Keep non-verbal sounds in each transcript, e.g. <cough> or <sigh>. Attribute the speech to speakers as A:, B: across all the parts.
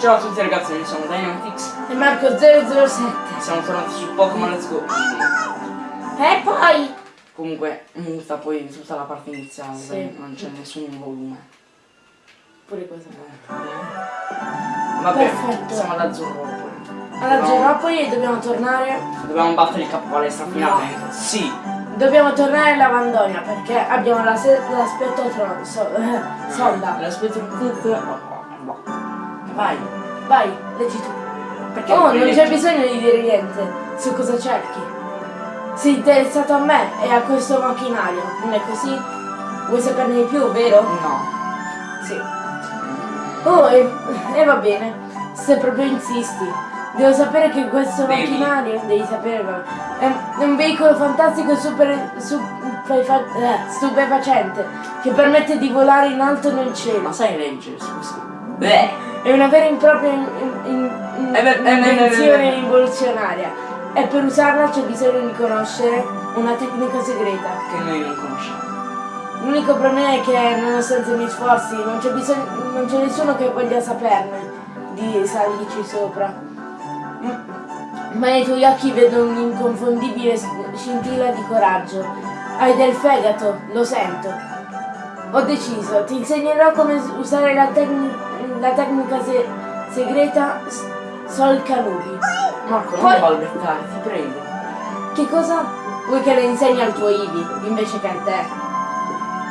A: Ciao a tutti ragazzi, io sono Dynamitix
B: E Marco 007.
A: Siamo tornati su Pokémon Let's Go
B: E poi...
A: Comunque, muta poi tutta la parte iniziale,
B: Sì.
A: non c'è nessun volume
B: Pure questo.
A: Vabbè,
B: Perfetto.
A: siamo all'azzurro poi
B: Allora, Geropoli dobbiamo tornare...
A: Dobbiamo battere il capo palestra finalmente Sì
B: Dobbiamo tornare alla Vandonia perché abbiamo la l'aspetto tron- so- eh, <laughs> sonda.
A: L'aspetto
B: Vai, vai, leggi tu.
A: Perché
B: Oh,
A: non
B: c'è bisogno di dire niente su cosa cerchi. Sei interessato a me e a questo macchinario, non è così? Vuoi saperne di più, vero?
A: No
B: Sì. Oh, e, e va bene, se proprio insisti. Devo sapere che questo
A: Devi.
B: macchinario, devi saperlo, è, un veicolo fantastico e super, eh, stupefacente che permette di volare in alto nel cielo.
A: Ma sai leggere, scusa Beh
B: È una vera e propria invenzione rivoluzionaria. E per usarla c'è bisogno di conoscere una tecnica segreta.
A: Che noi non conosciamo
B: L'unico problema è che nonostante i miei sforzi non c'è nessuno che voglia saperne di salirci sopra. M- Ma nei tuoi occhi vedo un'inconfondibile scintilla di coraggio. Hai del fegato, lo sento. Ho deciso, ti insegnerò come usare la, tecni- la tecnica se- segreta Sol Canubi.
A: Marco, non
B: Poi-
A: balbettare, ti prego
B: Che cosa? Vuoi che le insegni al tuo Ivi invece che a te?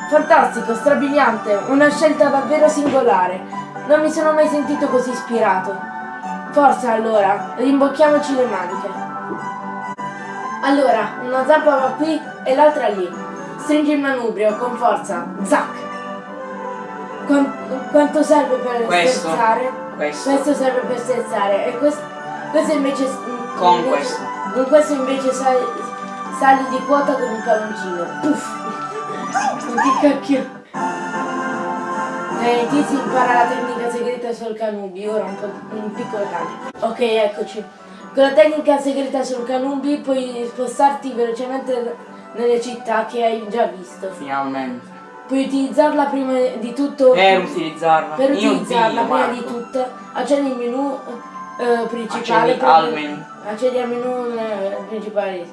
B: Fantastico, strabiliante, una scelta davvero singolare. Non mi sono mai sentito così ispirato. Forza allora, rimbocchiamoci le maniche. Allora, una zampa va qui e l'altra lì. Stringi il manubrio con forza. Zac! Quan- quanto serve per
A: Questo.
B: sterzare?
A: Questo
B: Questo serve per sterzare e questo, questo invece...
A: Con
B: invece-
A: questo.
B: Con questo invece sali, sali di quota con il palloncino. Puff! Che <laughs> cacchio! Eh, Tizi impara la tecnica segreta sul canubi, ora un, po', un piccolo cambio. Ok, eccoci. Con la tecnica segreta sul canubi puoi spostarti velocemente nelle città che hai già visto.
A: Finalmente
B: Puoi utilizzarla prima di tutto...
A: Per utilizzarla
B: Per utilizzarla prima
A: Marco.
B: di tutto, accendi il menu eh, principale.
A: Accendi al menu.
B: Accendi al menu eh, principale.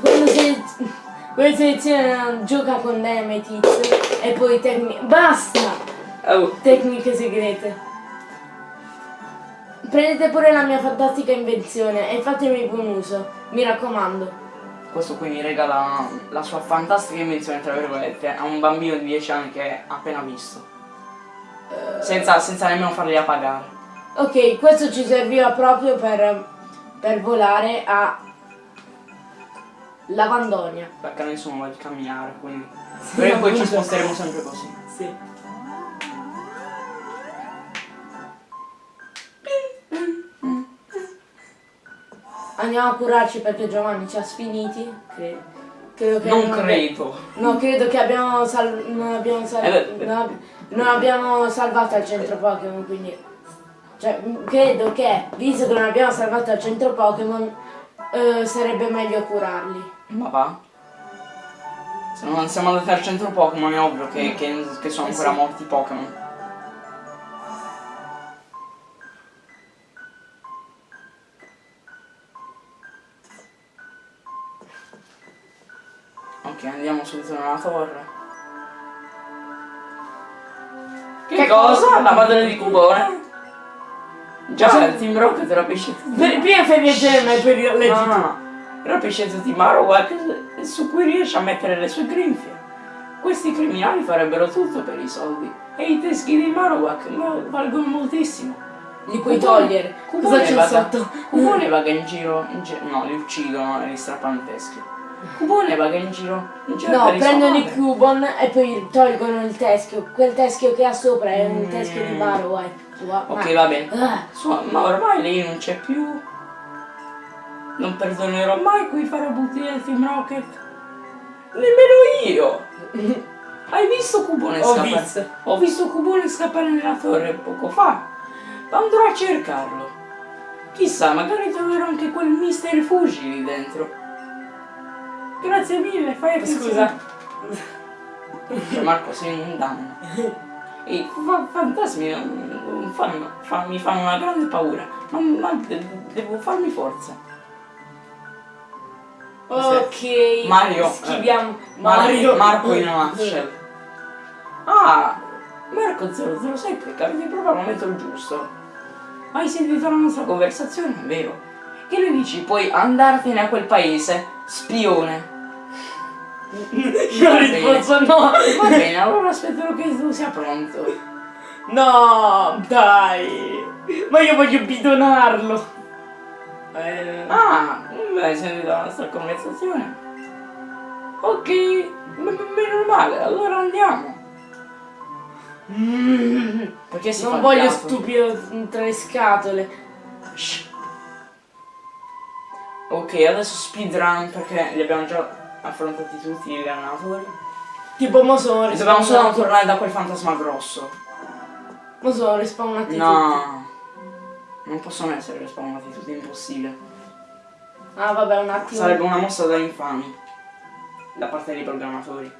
B: Quando, quando seleziona gioca con Dynamite e poi tecniche. Basta!
A: Oh
B: Tecniche segrete. Prendete pure la mia fantastica invenzione e fatemi buon uso. Mi raccomando.
A: Questo qui mi regala la sua fantastica invenzione, tra virgolette, a un bambino di 10 anni che ha appena visto. Senza, senza nemmeno fargliela pagare.
B: Ok, questo ci serviva proprio per, per volare a Lavandonia.
A: Perché nessuno vuole camminare, quindi. Prima o poi ci sposteremo sempre così.
B: Sì. Andiamo a curarci perché Giovanni ci ha sfiniti. Credo. Credo che
A: Non credo.
B: No, credo che abbiamo sal- non abbiamo sal-
A: Eh,
B: non ab- non abbiamo salvato al centro Pokémon, quindi. Cioè, credo che, visto che non abbiamo salvato al centro Pokémon, eh, sarebbe meglio curarli.
A: Ma va? Se non siamo andati al centro Pokémon è ovvio che, che- che sono
B: Eh
A: ancora
B: sì.
A: morti Pokémon. Subito nella torre. Che,
B: Che
A: cosa?
B: cosa?
A: La madre di Cubone? Già, il Team Rocket rapisce tutti.
B: Per- Prima fai piacere, ma poi leggi
A: No, no, no. Rapisce tutti i Marowak su cui riesce a mettere le sue grinfie. Questi criminali farebbero tutto per i soldi. E i teschi di Marowak ma- valgono moltissimo.
B: Li puoi
A: Cubone-
B: togliere.
A: Cubone
B: Cosa c'è sotto?
A: Cubone vaga in giro, in gi- no, li uccidono e li strappano i teschi. Cubone vaga in giro, in giro
B: No, prendono i. Cubon e poi tolgono il teschio. Quel teschio che ha sopra è un
A: Mm.
B: teschio di Marowak. Wa-
A: Ok,
B: ma-
A: va bene.
B: Ah,
A: Su- ma ormai lei non c'è più. Non perdonerò mai quei farabutti del Team Rocket. Nemmeno io. <laughs> Hai visto Cubone
B: Ho
A: scappare?
B: visto.
A: Ho visto Cubone scappare nella torre poco fa. Andrò a cercarlo. Chissà, magari troverò anche quel Mister Fuji lì dentro. Grazie mille, fai attenzione.
B: Scusa.
A: Marco, sei un danno. I fa- fantasmi non fanno, fa- mi fanno una grande paura, ma, ma de- devo farmi forza.
B: Ok.
A: Mario, eh,
B: Schiviamo.
A: Mario,
B: Mario.
A: Marco in una nutshell. Ah, Marco 007, capite proprio al momento giusto. Hai sentito la nostra conversazione? Vero? Che ne dici? Puoi andartene a quel paese, spione.
B: Io risposto no.
A: Va bene, allora aspetterò che tu sia pronto.
B: No, dai. Ma io voglio bidonarlo. Eh,
A: Ah, hai sentito la nostra conversazione? Ok, meno male, allora andiamo.
B: mm,
A: Perché fa
B: non voglio stupido tra le scatole.
A: Shh. Ok, adesso speedrun perché li abbiamo già affrontati tutti gli allenatori.
B: Tipo mo sono
A: E dobbiamo solo tornare da quel fantasma grosso.
B: Mo sono respawnati tutti.
A: No. Non possono essere respawnati tutti, è impossibile.
B: Ah vabbè un attimo.
A: Sarebbe una mossa da infami. Da parte dei programmatori.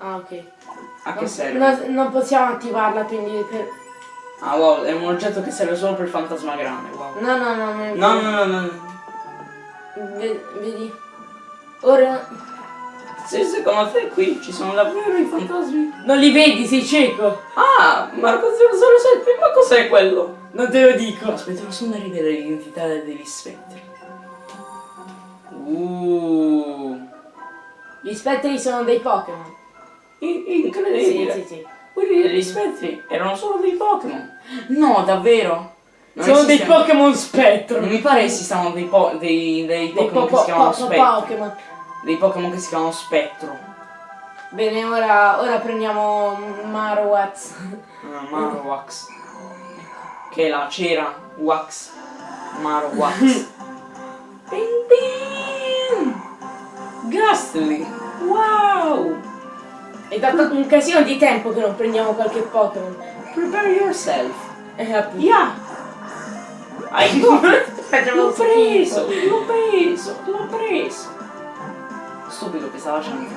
B: Ah ok.
A: A che
B: Non-
A: serve?
B: non- non possiamo attivarla quindi per...
A: Ah wow, è un oggetto che serve solo per il fantasma grande, wow.
B: No no no. no,
A: No, no, no, no.
B: Ve- Vedi. Ora...
A: Sì, secondo te qui ci sono davvero i fantasmi?
B: Non li vedi, sei cieco.
A: Ah, Marco 007, ma cos'è quello?
B: Non te lo dico.
A: Aspettiamo solo di rivelare l'identità degli spettri. Uh,
B: Gli spettri sono dei Pokémon.
A: in-
B: Sì,
A: incredibile.
B: sì, sì.
A: Quelli degli spettri erano solo dei Pokémon. No, davvero? Non
B: sono dei Pokémon spettro.
A: Non mi pare esistano dei, po- dei, dei
B: Dei
A: Pokémon
B: po-
A: che si chiamano
B: po-
A: spettro.
B: Pokémon.
A: Dei Pokémon che si chiamano spettro.
B: Bene, ora, ora prendiamo Marowats.
A: Ah, Marowak. Che è la cera Wax. Marowak. <laughs> Ping ping! Gastly! Wow!
B: È da un casino di tempo che non prendiamo qualche Pokémon.
A: Prepare yourself.
B: Eh, appunto.
A: Yeah! Hai L'ho preso! L'ho preso! L'ho preso! Stupido che stava facendo.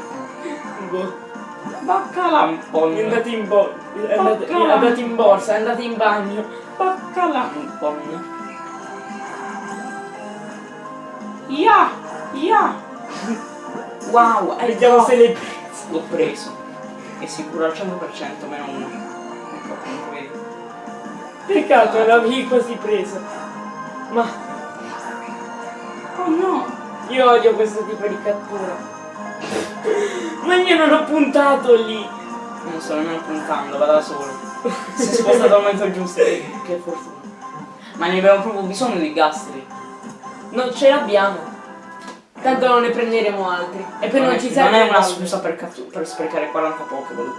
B: Boh.
A: Baccalampon!
B: È andato in bo- è andato, è andato in borsa, è andato in bagno.
A: Baccalampon! Yeah! Yeah! Wow! Hai
B: Vediamo
A: fatto-
B: se le
A: L'ho preso. È sicuro al 100% meno uno. Ecco.
B: Peccato, l'avevi quasi preso. Ma
A: Oh no!
B: io odio questo tipo di cattura. Ma io non ho puntato lì.
A: Non sto nemmeno puntando, va da solo. Si è spostato al momento giusto. Che che fortuna. Ma ne abbiamo proprio bisogno di gastri.
B: Non ce l'abbiamo. Tanto non ne prenderemo altri. E poi non,
A: è,
B: ci serve
A: non è una scusa per, per sprecare 40 Pokéball.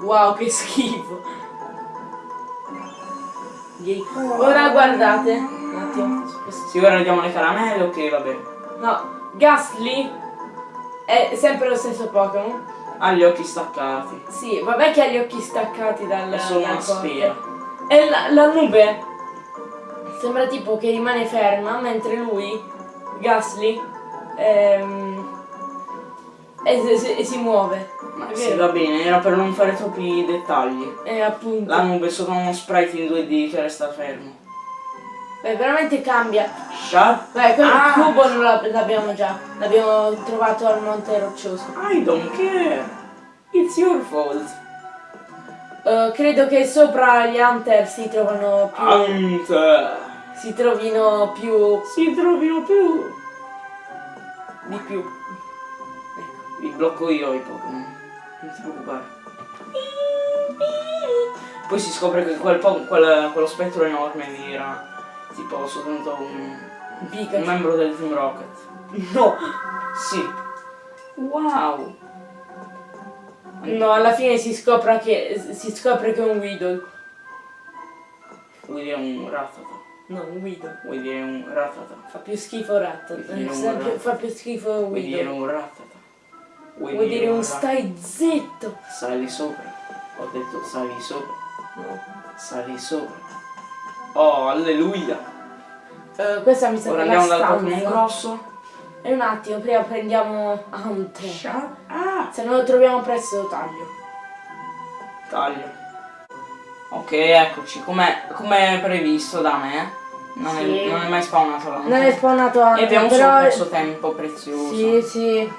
B: Wow, che schifo. Ora guardate. Un attimo.
A: Sì, ora diamo le caramelle, ok, va bene.
B: No, Ghastly è sempre lo stesso Pokémon.
A: Ha gli occhi staccati.
B: Sì, vabbè che ha gli occhi staccati dal.
A: È solo
B: dal
A: una sfera.
B: E la, la nube sembra tipo che rimane ferma, mentre lui, Ghastly, ehm, e, si- e si muove.
A: Ma sì, va bene, era per non fare troppi dettagli.
B: E appunto.
A: La nube è solo uno sprite in 2D che resta fermo.
B: Beh, veramente cambia.
A: Shut
B: Beh, quel
A: Ah.
B: cubo non l'ab- l'abbiamo già. L'abbiamo trovato al Monte Roccioso.
A: I don't care. It's your fault.
B: Eh, credo che sopra gli Hunter si trovano più.
A: Hunter.
B: si trovino più.
A: Si trovino più.
B: di più.
A: Li blocco io i Pokémon. Non ti preoccupare. Poi si scopre che quel quel- quello spettro enorme era tipo soltanto un, un membro del Team Rocket.
B: No!
A: Sì. Wow.
B: No, alla fine si scopre che. si scopre che è un Weedle.
A: Vuoi dire un Rattata?
B: No, un Weedle.
A: Vuoi dire un Rattata?
B: Fa più schifo Rat.
A: Vuoi dire un
B: Fa più, schifo
A: dire
B: Weedle.
A: un Rattata?
B: Vuol dire un
A: Rat-
B: stai zitto.
A: Sali sopra. Ho detto sali sopra.
B: No.
A: Sali sopra. Oh, alleluia.
B: Eh, questa mi
A: Ora
B: sembra la
A: andiamo dal Pokémon
B: stanza.
A: grosso.
B: E un attimo, prima prendiamo Hunter.
A: Shut up.
B: Se non lo troviamo presto lo taglio.
A: Taglio. Ok, eccoci, come previsto da me. Non,
B: Sì.
A: è, non è mai spawnato là.
B: Non è spawnato anche,
A: E abbiamo
B: però...
A: solo perso tempo prezioso.
B: Sì, sì.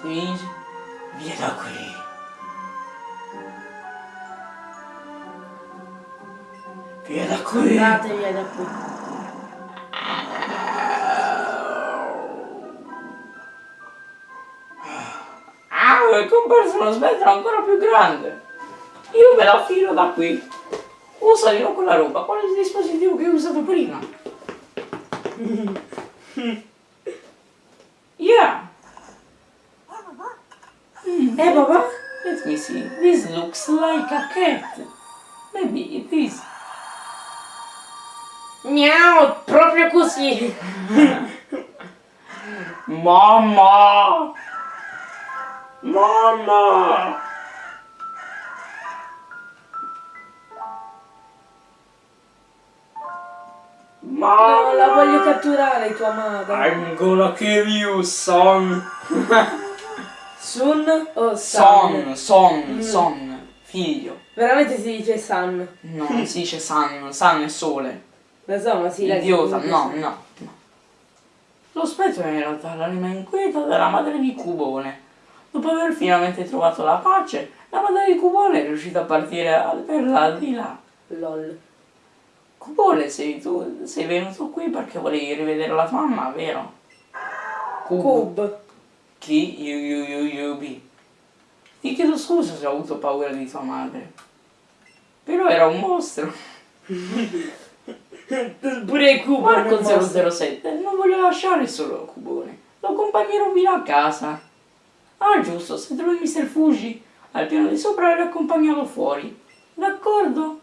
A: Sì. Via da qui. Via da qui.
B: Andate via da qui.
A: Ah, è comparso uno spettro ancora più grande. Io me la filo da qui. Usano quella roba. Qual è il dispositivo che ho usato prima? <laughs> Yeah. Mm,
B: Eh, papà?
A: Let me see. This looks like a cat. Maybe it is.
B: Miau, proprio così.
A: Mamma! <laughs> Mamma! Mamma!
B: No, la voglio catturare tua madre.
A: I'm gonna kill you, son!
B: Sun o
A: Son,
B: San?
A: son, son, figlio.
B: Veramente si dice San.
A: No, non si dice sun, sun è sole.
B: Lo so, ma si legge
A: Idiota, no,
B: San.
A: no, no. Lo spettro è in realtà l'anima inquieta della madre di Cubone. Dopo aver finalmente trovato la pace, la madre di Cubone è riuscita a partire per l'aldilà.
B: Lol.
A: Cubone, sei tu, sei venuto qui perché volevi rivedere la tua mamma, vero? Cub.
B: Cub.
A: Chi? You, you, you, you, be. Ti chiedo scusa se ho avuto paura di tua madre. Però era un mostro. <laughs>
B: Pure il cubo.
A: Marco
B: non posso.
A: 007 non voglio lasciare solo Cubone. Lo accompagnerò fino a casa. Ah, giusto, se trovi Mr. Fuji al piano di sopra e accompagnarlo fuori. D'accordo?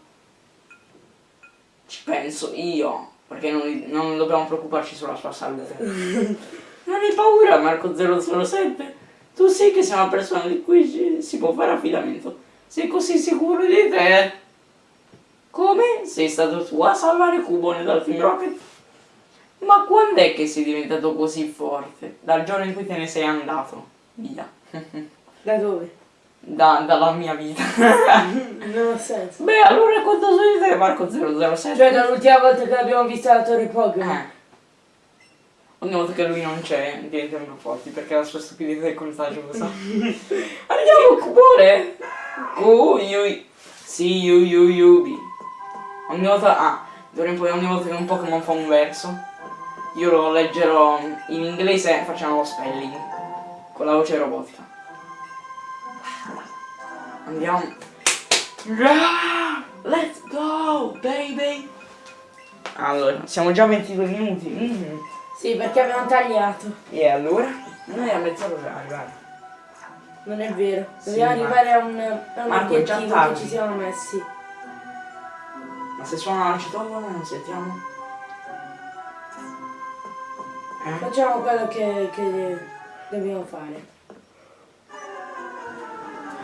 A: Ci penso io, perché non, non dobbiamo preoccuparci sulla sua salute. <laughs> non hai paura, Marco 007? Tu sai che sei una persona di cui si può fare affidamento. Sei così sicuro di te? Come? Sei stato tu a salvare Cubone dal Team Rocket? Ma quando è che sei diventato così forte? Dal giorno in cui te ne sei andato. Via.
B: Da dove?
A: Da- dalla mia vita. <laughs>
B: Non ha senso.
A: Beh, allora quanto sei di te, Marco 007?
B: Cioè dall'ultima volta che l'abbiamo vista alla Torre Pokémon.
A: Eh. Ogni volta che lui non c'è diventiamo forti perché la sua stupidità è contagiosa. <laughs> Andiamo Cubone! Cu, yu, si, yu, yu, yu, bi. Ogni volta, ah, in poi ogni volta che un Pokémon fa un verso, io lo leggerò in inglese e facciamo lo spelling. Con la voce robotica. Andiamo. Let's go, baby! Allora, siamo già a 22 minuti. Mm.
B: Sì, perché abbiamo tagliato.
A: E allora? Noi a mezz'ora arrivare.
B: Non è vero.
A: Sì,
B: Dobbiamo
A: ma-
B: arrivare a un, a un
A: Marco,
B: obiettivo che ci siamo messi.
A: Ma se suona la citofono non sentiamo? Eh?
B: Facciamo quello che, che dobbiamo fare.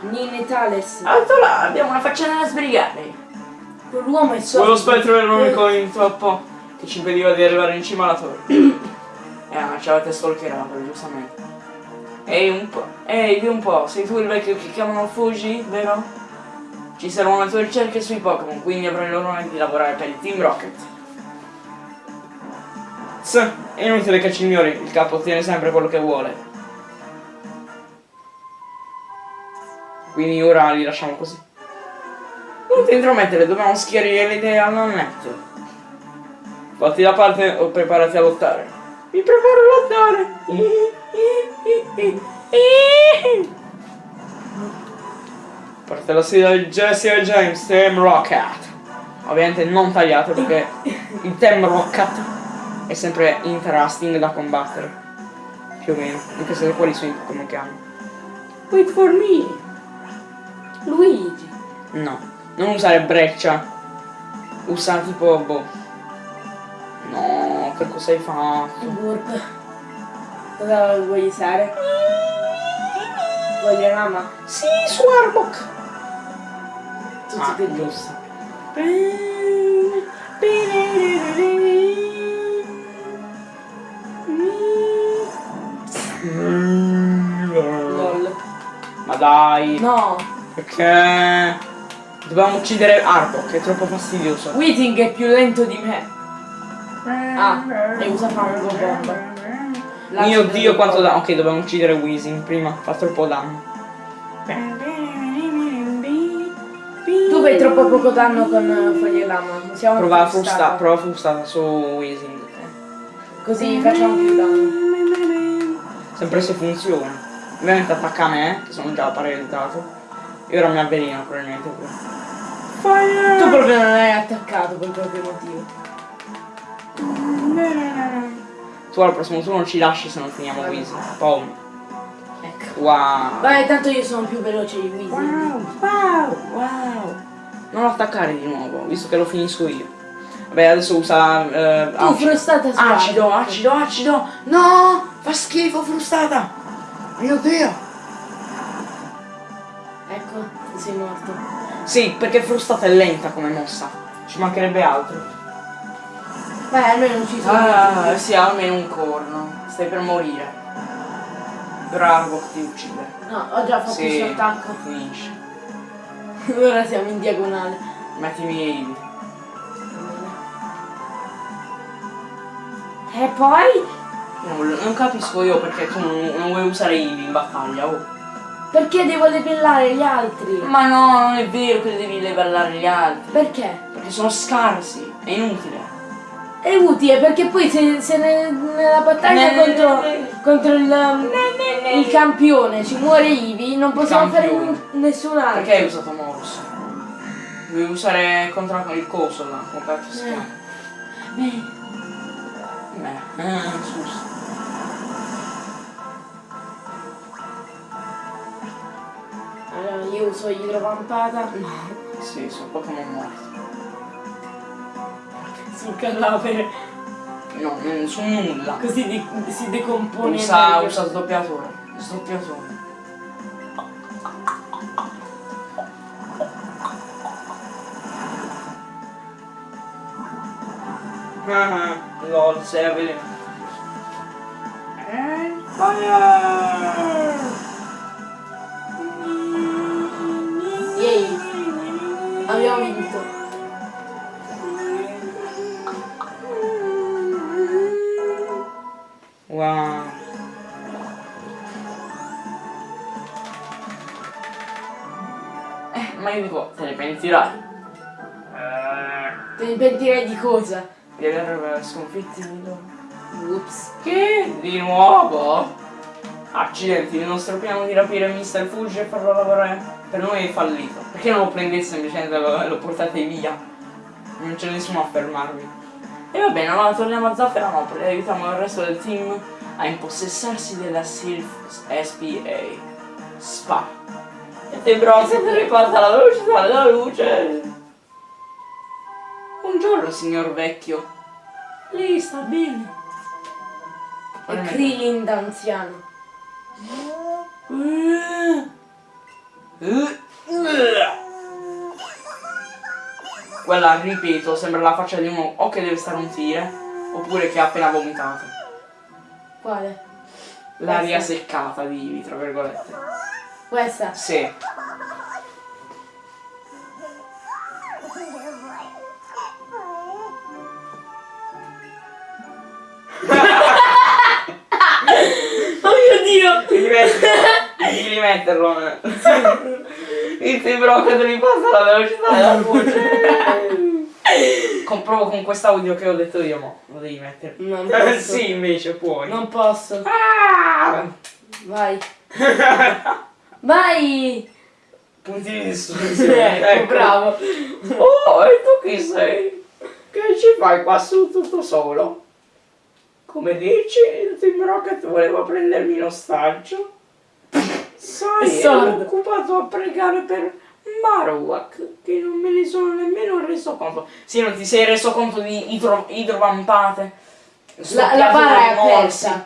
B: Nini Thales.
A: Alto là, abbiamo una faccina da sbrigare.
B: Quell'uomo è solo.
A: Quello spettro era l'unico intoppo che ci impediva di arrivare in cima alla torre. Eh, ma ci avete stalkerato, giustamente. Ehi, un po'. Ehi, di un po', sei tu il vecchio che chiamano Fuji, vero? Ci servono le tue ricerche sui Pokémon, quindi avrai l'onore di lavorare per il Team Rocket. Sì, è inutile che ci ignori, il capo ottiene sempre quello che vuole. Quindi ora li lasciamo così. Non ti intromettere, dobbiamo schiarire le idee al netto. Fatti da parte o preparati a lottare. Mi preparo a lottare. Parte la sfida di Jesse e James, Team Rocket. Ovviamente non tagliato perché il Team Rocket è sempre interesting da combattere. Più o meno, anche se quelli sono i Pokémon che hanno. Wait for me.
B: Luigi.
A: No, non usare breccia. Usa tipo boh. No, che cosa hai fatto?
B: Burp. Cosa vuoi usare? Voglio lama.
A: Sì, Swarbok!
B: Tutti
A: Ah,
B: per
A: giusto.
C: dai.
B: No,
C: Perché dobbiamo uccidere Arbok, è troppo fastidioso.
B: Weeting è più lento di me. Ah, e usa fango bomba. Lancio
C: Mio dio quanto danno. Ok, dobbiamo uccidere Weezing prima, fa troppo danno.
B: Tu fai troppo poco danno con eh, foglie lama. Siamo
C: Prova
B: frustati.
C: frusta, prova frustata su Weezing.
B: Così facciamo più danno.
C: Sempre se funziona. Ovviamente attacca me, che sono già paralizzato. E ora mi avveleno probabilmente pure.
B: Tu proprio non hai attaccato per qualche motivo.
C: Tu al prossimo turno ci lasci se non finiamo Weezing. Poi.
B: Ecco.
C: Wow.
B: Vai, tanto io sono più veloce di Weezy.
C: wow, wow. Non attaccare di nuovo, visto che lo finisco io. Vabbè, adesso usa. eh,
B: Tu
C: acido.
B: frustata spara.
C: Acido, acido, acido! No! Fa schifo, frustata! Mio dio!
B: Ecco, sei morto.
C: Sì, perché frustata è lenta come mossa. Ci mancherebbe altro.
B: Vai, almeno non ci sono.
A: Ah, sì, almeno un corno. Stai per morire. Bravo, ti uccide.
B: No, ho già fatto il suo attacco.
C: Finisce. <laughs>
B: Ora siamo in diagonale.
A: Mettimi Eevee.
B: E poi?
A: Non, non capisco io perché tu non, non vuoi usare Eevee in battaglia, oh.
B: Perché devo livellare gli altri?
A: Ma no, non è vero che devi levellare gli altri.
B: Perché?
A: Perché sono scarsi, è inutile.
B: È utile perché poi se, se ne- nella battaglia
A: Ne-
B: contro,
A: ne-
B: contro il, um, il campione ci muore Ivi, non possiamo fare
A: Campione.
B: nessun altro.
A: Perché hai usato Morus? Devi usare contro il coso là, come cazzo si chiama?
B: Beh,
A: Beh, eh, scusa.
B: allora io uso idrovampata. No,
A: Sì, sono Pokémon morti.
B: Sul cadavere.
A: No, non su nulla.
B: Così di- si decompone.
A: Usa, usa sdoppiatore. Sdoppiatore.
C: Ah, lol, sei avvelenato.
B: Yay,
A: Eh, io dico, te ne pentirai.
B: Te ne pentirei di cosa?
A: Di aver di loro.
B: Ups.
A: Che? Di nuovo? Accidenti, il nostro piano di rapire Mr. Fuji e farlo lavorare per noi è fallito. Perché non lo prendete semplicemente e lo, portate via? Non c'è nessuno a fermarvi. E va bene, allora torniamo a Zafferanopoli e aiutiamo il resto del team a impossessarsi della Sylph SPA. SPA. E te bro, se ti riporta la velocità della luce. Buongiorno, signor vecchio. Lei sta bene.
B: È Krillin d'anziano.
A: Quella, ripeto, sembra la faccia di uno o che deve stare un tire, oppure che ha appena vomitato.
B: Quale?
A: L'aria seccata di Ivi, tra virgolette.
B: Questa?
A: Sì. <laughs>
B: Oh mio dio!
C: Devi metterlo. Devi rimetterlo. <laughs>
A: Il timbro che devi passare la velocità della luce. Comprovo con quest'audio che ho detto io, mo. Lo devi mettere.
B: Non posso. <laughs>
C: sì, invece puoi.
B: Non posso.
A: Ah!
B: Vai. Vai!
C: Punti di distruzione. <laughs>
B: Ecco, bravo.
A: Oh, e tu chi sei? Che ci fai qua su tutto solo? Come dici, il Team Rocket voleva prendermi in ostaggio? Sai, ero occupato a pregare per Marowak, che non me ne sono nemmeno reso conto. Sì, non ti sei reso conto di idro, idrovampate?
B: La, la bara è aperta.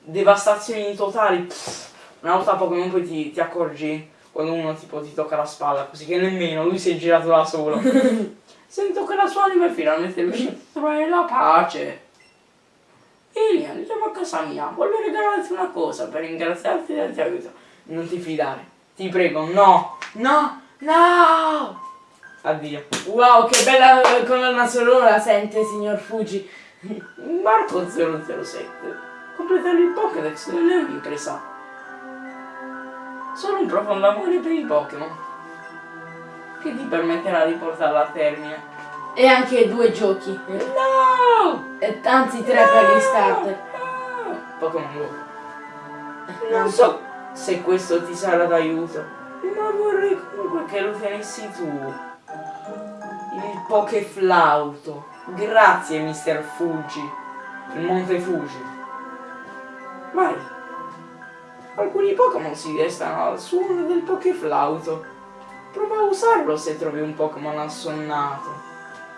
A: Devastazioni totali. Pff, Una volta a Pokémon poi ti, ti accorgi quando uno tipo ti tocca la spalla, così che nemmeno lui si è girato da solo. <laughs> Sento che la sua anima è finalmente riuscita a trovare la pace. Elian, andiamo a casa mia, voglio regalarti una cosa per ringraziarti del tuo aiuto.
C: Non ti fidare. Ti prego, no! No! No! Addio.
B: Wow, che bella colonna sonora la sente, signor Fuji.
A: Marco 007. Completare il Pokédex non Solo un profondo amore per i Pokémon. Che ti permetterà di portarla a termine.
B: E anche due giochi.
A: No!
B: E anzi tre per gli starter.
A: No! Pokémon Go. Non so se questo ti sarà d'aiuto, ma vorrei comunque che lo tenessi tu. Il Pokeflauto. Grazie, Mr. Fuji. Il Monte Fuji. Vai. Alcuni Pokémon si destano al suono del Pokeflauto. Prova a usarlo se trovi un Pokémon assonnato.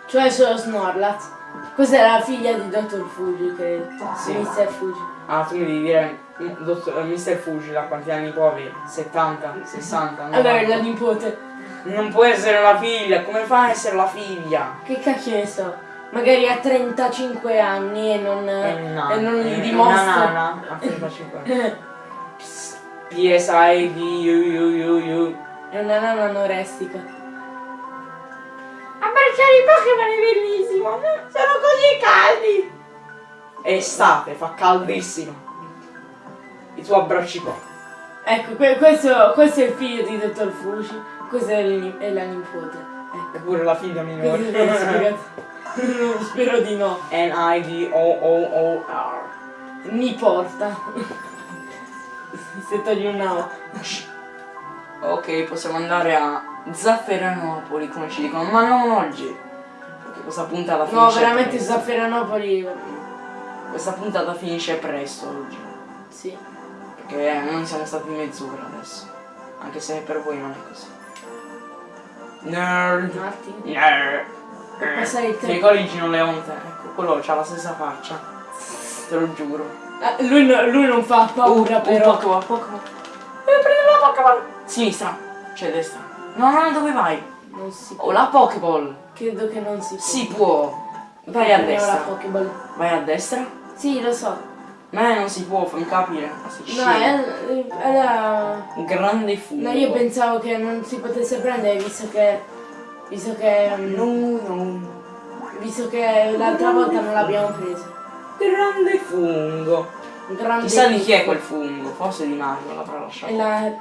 B: Cioè solo Snorlax. Questa è la figlia di Dottor Fuji, credo.
A: Sì.
B: Mr. Fuji.
A: Ah, tu mi devi dire, mm, dottor, eh, Mr. Fuji, da quanti anni può avere? 70, 60, 90?
B: Allora è la nipote.
A: Non può essere la figlia, come fa a essere la figlia?
B: Che cacchio ne so? Magari ha 35 anni e non,
A: È una,
B: e non gli
A: una
B: dimostra.
A: nana a 35 anni. <laughs> PSI di you you.
B: È una nana anorestica.
A: Abbracciare i Pokémon è bellissimo, sono così caldi. È estate, fa caldissimo. I tuoi abbracci qua.
B: Ecco, que- questo, questo è il figlio di Dottor Fuji, questa è, è la nipote. Ecco,
A: Eppure la figlia minore. <laughs>
B: Spero di no.
A: N-I-D-O-O-O-R.
B: Mi porta. Se togli un O.
A: Ok, possiamo andare a Zafferanopoli, come ci dicono, ma non oggi. Perché questa puntata finisce
B: No, veramente
A: presto.
B: Zafferanopoli.
A: Questa puntata finisce presto oggi.
B: Sì.
A: Perché non siamo stati mezz'ora adesso. Anche se per voi non è così. Nerd.
B: Attimo.
A: Nerd. Ti ricordi Gino Leonte? Ecco, quello c'ha la stessa faccia. Te lo giuro.
B: Ah, lui, no- lui non fa paura
A: Un-
B: però.
A: Un Pokémon, Pokémon. Devi prendere la Pokéball. Sinistra. Cioè destra. No, no, dove vai?
B: Non si
A: Oh, la Pokéball.
B: Credo che non si può.
A: Si può. Vai a
B: Prendiamo la
A: destra.
B: Pokéball.
A: Vai a destra?
B: Sì, lo so.
A: Ma non si può, fammi capire.
B: No, è, è la...
A: Grande fungo.
B: No, io pensavo che non si potesse prendere visto che... Visto che...
A: No, no.
B: Visto che l'altra volta non l'abbiamo preso.
A: Grande fungo.
B: Un grande
A: Chissà di chi è quel fungo. Forse di Mario l'avrà
B: È
A: lasciato.
B: la,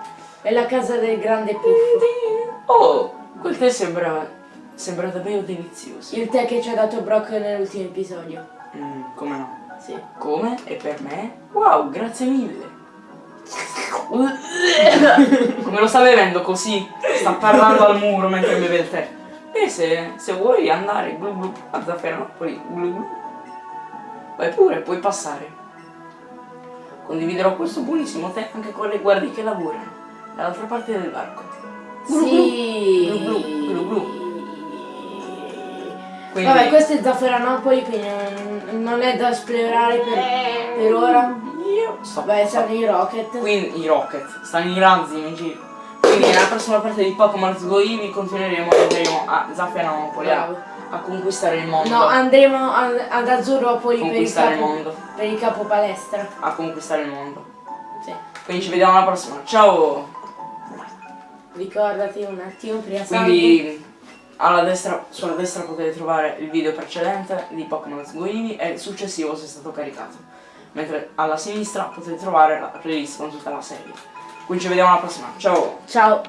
B: è la casa del grande puffo.
A: Oh, quel tè sembra. sembra davvero delizioso.
B: Il tè che ci ha dato Brock nell'ultimo episodio.
A: Mm, come no?
B: Sì.
A: Come? E per me? Wow, grazie mille. <laughs> Come lo sta bevendo così? Sta parlando al muro mentre beve il tè. E se, se vuoi andare glu glu, a Zafferanopoli, glu glu, vai pure, puoi passare. Condividerò questo buonissimo tè anche con le guardie che lavorano dall'altra parte del barco. Glu,
B: Sì.
A: Glu glu, glu Quindi,
B: Vabbè, questo è Zafferanopoli, quindi non, non è da esplorare per, per ora.
A: io sto
B: Vabbè, sono i Rocket.
A: Quindi i Rocket, stanno i razzi in giro. Quindi nella prossima parte di Pokémon Go Eevee continueremo e andremo a Zafferanopoli
B: Bravo.
A: A conquistare il mondo.
B: No, andremo a- ad Azzurropoli per il,
A: conquistare il
B: capo,
A: mondo.
B: per il capo palestra.
A: A conquistare il mondo.
B: Sì.
A: Quindi ci vediamo alla prossima. Ciao!
B: Ricordati un attimo prima.
A: Quindi alla destra, sulla destra potete trovare il video precedente di Pokémon Eevee e il successivo se è stato caricato. Mentre alla sinistra potete trovare la playlist con tutta la serie. Quindi ci vediamo alla prossima. Ciao!
B: Ciao.